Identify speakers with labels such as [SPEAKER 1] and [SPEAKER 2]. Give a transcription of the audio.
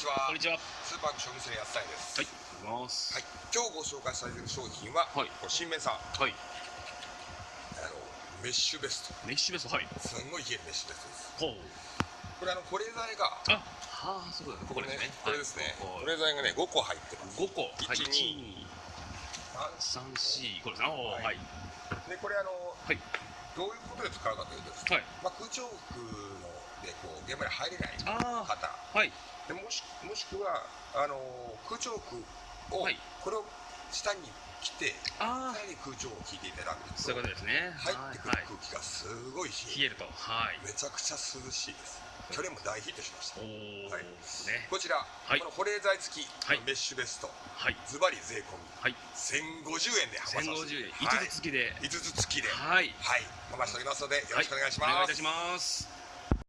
[SPEAKER 1] ちは
[SPEAKER 2] こんにちは。
[SPEAKER 1] スーパーの商店安田です
[SPEAKER 2] はい。おはいます。
[SPEAKER 1] はい、今日ご紹介されている商品は、
[SPEAKER 2] はい
[SPEAKER 1] 新名さんあ
[SPEAKER 2] はい。
[SPEAKER 1] のメッシュベスト
[SPEAKER 2] メッシュベスト、はい。
[SPEAKER 1] すんごい冷えるメッシュベストです
[SPEAKER 2] ほう。
[SPEAKER 1] これあの保冷剤が
[SPEAKER 2] あ、はあ、そうだね。ここですね。
[SPEAKER 1] これですね、
[SPEAKER 2] はい
[SPEAKER 1] 保冷剤がね5個入ってます
[SPEAKER 2] 五個。はい。
[SPEAKER 1] 一
[SPEAKER 2] 一
[SPEAKER 1] 二
[SPEAKER 2] 二三四。これですね。
[SPEAKER 1] は
[SPEAKER 2] はいい。
[SPEAKER 1] でこれあの
[SPEAKER 2] はい。
[SPEAKER 1] どういうことで使うかというとですね、
[SPEAKER 2] はい。
[SPEAKER 1] まあ、空調服のでこう現場に入れない
[SPEAKER 2] あ
[SPEAKER 1] 方
[SPEAKER 2] あ。はい。
[SPEAKER 1] でもしもしくはあの空調服を、
[SPEAKER 2] はい
[SPEAKER 1] これを下に着て
[SPEAKER 2] あ
[SPEAKER 1] さらに空調を効いていただく
[SPEAKER 2] あ。
[SPEAKER 1] と
[SPEAKER 2] そういうことですね。
[SPEAKER 1] 入ってくる
[SPEAKER 2] はい。
[SPEAKER 1] 空気がすごい冷え
[SPEAKER 2] ると。はい。
[SPEAKER 1] めちゃくちゃ涼しいです去年も大ヒットしました。はい
[SPEAKER 2] ね。
[SPEAKER 1] こちら、
[SPEAKER 2] はい
[SPEAKER 1] この保冷剤付き
[SPEAKER 2] はい
[SPEAKER 1] メッシュベスト、
[SPEAKER 2] はい。
[SPEAKER 1] ズバリ税込み
[SPEAKER 2] はい。
[SPEAKER 1] 1050円で販売させて
[SPEAKER 2] 千五十円。
[SPEAKER 1] はい
[SPEAKER 2] 五つ付きで。
[SPEAKER 1] 5つ付きでは
[SPEAKER 2] はい。
[SPEAKER 1] い、回しておりますのでよろしくお願いします、
[SPEAKER 2] お願いいたします。